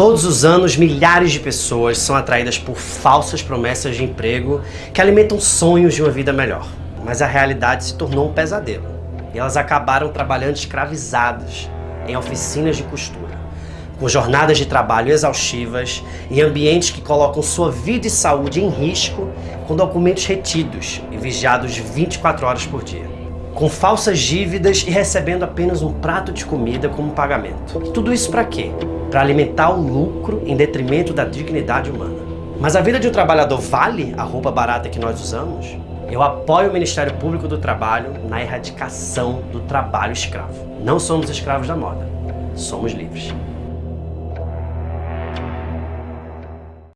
Todos os anos, milhares de pessoas são atraídas por falsas promessas de emprego que alimentam sonhos de uma vida melhor. Mas a realidade se tornou um pesadelo. E elas acabaram trabalhando escravizadas em oficinas de costura, com jornadas de trabalho exaustivas, em ambientes que colocam sua vida e saúde em risco, com documentos retidos e vigiados 24 horas por dia com falsas dívidas e recebendo apenas um prato de comida como pagamento. Tudo isso para quê? Para alimentar o lucro em detrimento da dignidade humana. Mas a vida de um trabalhador vale a roupa barata que nós usamos? Eu apoio o Ministério Público do Trabalho na erradicação do trabalho escravo. Não somos escravos da moda, somos livres.